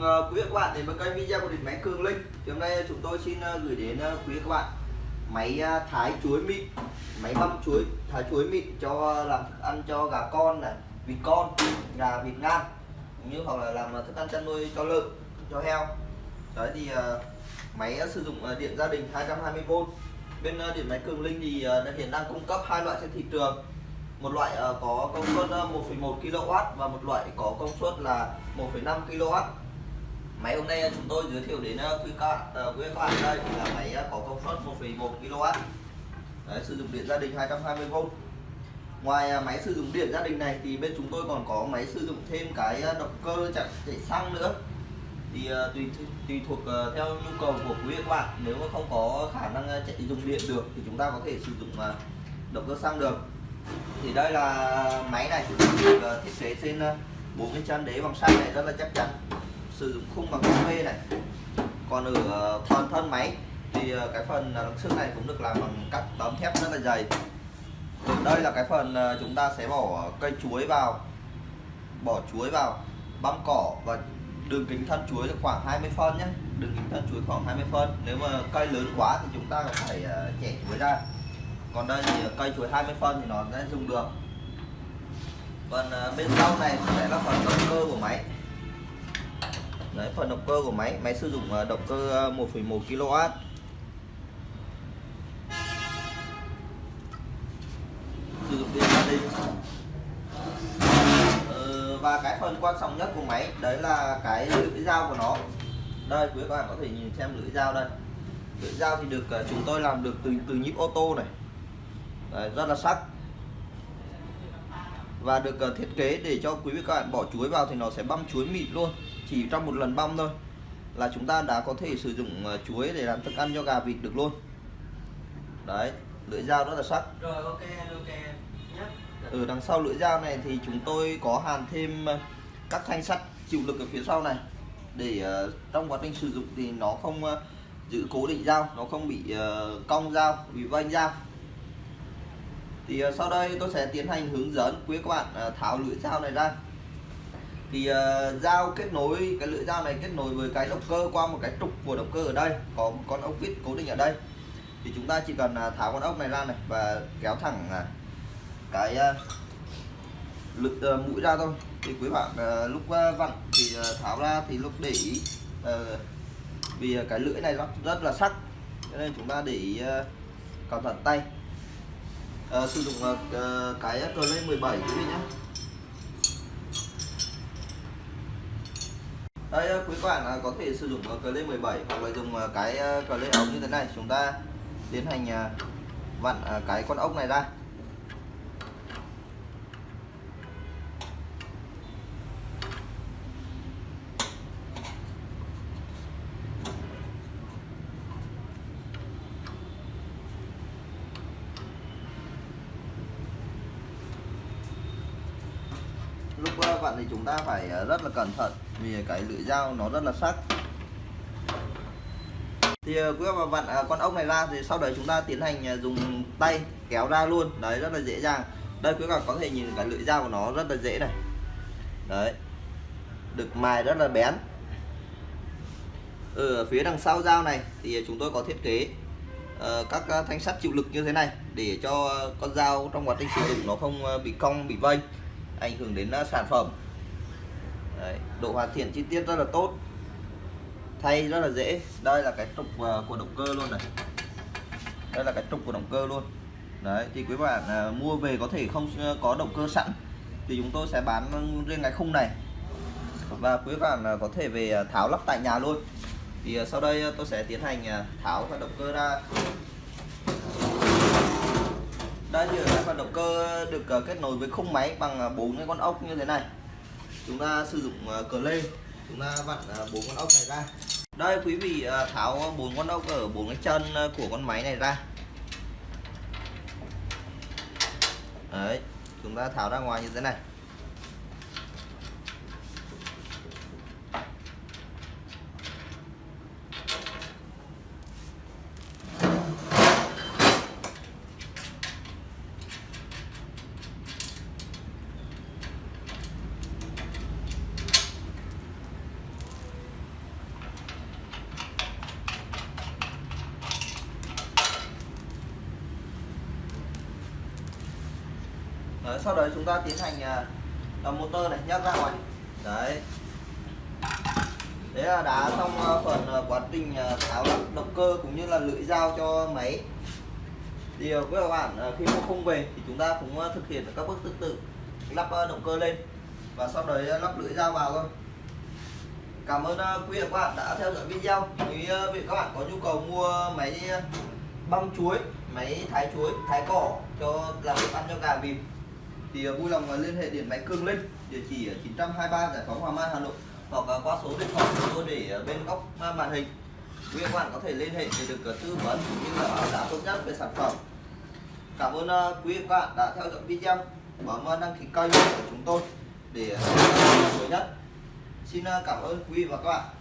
chào mừng uh, quý các bạn đến với kênh video của điện máy Cường Linh. Thì hôm nay chúng tôi xin ờ, gửi đến ờ, quý quý các bạn máy ờ, thái chuối mịn, máy băm chuối, thái chuối mịn cho làm thức ăn cho gà con này, vịt con, gà vịt ngan, cũng như hoặc là làm thức ăn chăn nuôi cho lợn, cho heo. Đấy thì máy sử dụng điện gia đình 220V. Bên điện máy Cường Linh thì hiện đang cung cấp hai loại trên thị trường một loại có công suất 1,1 kW và một loại có công suất là 1,5 kW máy hôm nay chúng tôi giới thiệu đến ờ, quý các bạn, ờ, quý các bạn đây là máy ờ, có công suất 1,1 kW. Đấy, sử dụng điện gia đình 220V ngoài máy sử dụng điện gia đình này thì bên chúng tôi còn có máy sử dụng thêm cái động cơ chạy, chạy xăng nữa. Thì tùy tùy thuộc theo nhu cầu của quý các bạn. Nếu mà không có khả năng chạy dùng điện được thì chúng ta có thể sử dụng động cơ xăng được. Thì đây là máy này được thiết kế trên ờ, bốn cái chân đế bằng sắt này rất là chắc chắn sử dụng khung bằng PV này. Còn ở ờ, phần thân máy thì ờ, cái phần ờ, đằng trước này cũng được làm bằng các tấm thép rất là dày. Đây là cái phần chúng ta sẽ bỏ cây chuối vào, bỏ chuối vào, băm cỏ và đường kính thân chuối là khoảng 20 phân nhé. Đường kính thân chuối khoảng 20 phân. Nếu mà cây lớn quá thì chúng ta phải chẻ chuối ra. Còn đây thì cây chuối 20 phân thì nó sẽ dùng được. Phần bên sau này sẽ là phần động cơ của máy đấy phần động cơ của máy. Máy sử dụng ờ, động cơ ờ, 1,1 kW. Sử dụng điện gia đình ờ, và cái phần quan trọng nhất của máy đấy là cái lưỡi dao của nó. Đây quý các bạn có thể nhìn xem lưỡi dao đây. Lưỡi dao thì được chúng tôi làm được từ từ nhíp ô tô này. Đấy, rất là sắc. Và được thiết kế để cho quý vị các bạn bỏ chuối vào thì nó sẽ băm chuối mịn luôn chỉ trong một lần băm thôi là chúng ta đã có thể sử dụng uh, chuối để làm thức ăn cho gà vịt được luôn. Đấy lưỡi dao rất là sắc. Rồi ok ok nhé ở đằng sau lưỡi dao này thì chúng tôi có hàn thêm uh, các thanh sắt chịu lực ở phía sau này. Để uh, trong quá trình sử dụng thì nó không giữ cố định dao nó không bị cong dao bị vanh dao. Thì sau đây tôi sẽ tiến hành hướng dẫn quý các bạn tháo lưỡi dao này ra thì uh, dao kết nối cái lưỡi dao này kết nối với cái động cơ qua một cái trục của động cơ ở đây có một con ốc vít cố định ở đây. Thì chúng ta chỉ cần uh, tháo con ốc này ra này và kéo thẳng uh, cái uh, lực uh, mũi ra thôi. Thì quý bạn uh, lúc uh, vặn thì uh, tháo ra thì lúc để ý uh, vì uh, cái lưỡi này rất, rất là sắc cho nên chúng ta để ý uh, cẩn thận tay. Uh, sử dụng uh, cái cờ lên 17 quý vị nhé. Đây ờ, quý bạn ờ, có thể sử dụng cờ 17 hoặc là dùng ờ, cái cờ ống như thế này. Chúng ta tiến hành vặn cái con ốc này ra. Lúc vặn thì chúng ta phải rất là cẩn thận vì cái lưỡi dao nó rất là sắc. Thì ờ, quý bạn vặn con ốc này ra thì sau đấy chúng ta tiến hành à, dùng tay kéo ra luôn. Đấy rất là dễ dàng. Đây quý bạn có thể nhìn cái lưỡi dao của nó rất là dễ này. Đấy. Được mài rất là bén. Ở phía đằng sau dao này thì chúng tôi có thiết kế uh, các ờ, thanh sắt chịu lực như thế này để cho con dao trong quá trình sử dụng nó không bị cong bị vênh ảnh hưởng đến sản phẩm. Đấy, độ hoàn thiện chi tiết rất là tốt. Thay rất là dễ. Đây là cái trục ờ, của động cơ luôn này. Đây là cái trục của động cơ luôn. Đấy thì quý bạn à, mua về có thể không ờ, có động cơ sẵn thì chúng tôi sẽ bán riêng cái khung này. Và quý bạn à, có thể về tháo lắp tại nhà luôn. Thì à, sau đây tôi sẽ tiến hành à, tháo cái động cơ ra. Đây thì cái phần động cơ được kết nối với khung máy bằng bốn cái con ốc như thế này chúng ta sử dụng ờ, cờ lê. Chúng ta vặn ờ, bốn con ốc này ra. Đây, quý vị ờ, tháo bốn con ốc ở bốn cái chân của con máy này ra. Đấy, chúng ta tháo ra ngoài như thế này. Sau đấy chúng ta tiến hành uh, motor này nhấc ra ngoài. Đấy. Đấy là đã xong à, phần quá trình tháo lắp động cơ cũng như là lưỡi dao cho máy. Thì với các bạn khi mua không về thì chúng ta cũng thực hiện các bước tương tự lắp động cơ lên và sau đấy lắp lưỡi dao vào thôi. Cảm ơn quý vị và các bạn đã theo dõi video. Nếu à, vị các bạn có nhu cầu mua máy băm chuối máy thái chuối thái cỏ cho làm thức ăn cho gà vịt thì à, vui lòng à, liên hệ điện máy cương Linh địa chỉ ở 923 Giải phóng Hoàng Mai Hà Nội hoặc à, qua số điện thoại của tôi để bên góc màn hình. Quý vị các bạn có thể liên hệ để được tư vấn cũng như là giá tốt nhất về sản phẩm. Cảm ơn quý vị và các bạn đã theo dõi video. Bấm đăng ký kênh của chúng tôi để à, mới nhất. Xin cảm ơn quý vị và các bạn.